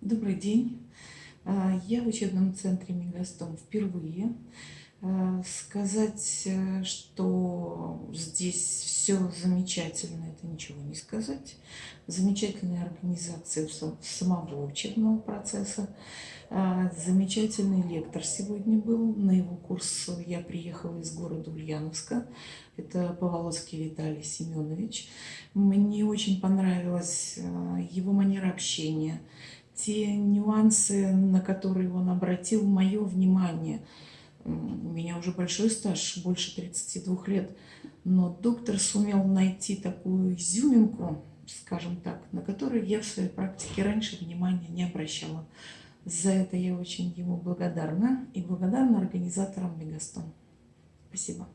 Добрый день. А, Я в учебном центре Мегастом впервые. А, Сказать, э, что здесь все замечательно, это ничего не сказать. Замечательная организация са- самого учебного процесса. А, Замечательный лектор сегодня был. На его курс я приехала из города Ульяновска. Это Поволоцкий Виталий Семенович. Мне очень понравилась а, его манера общения, те нюансы, на которые он обратил мое внимание. У меня уже большой стаж, больше 32 лет, но доктор сумел найти такую изюминку, скажем так, на которую я в своей практике раньше внимания не обращала. За это я очень ему благодарна и благодарна организаторам Мегастон. Спасибо.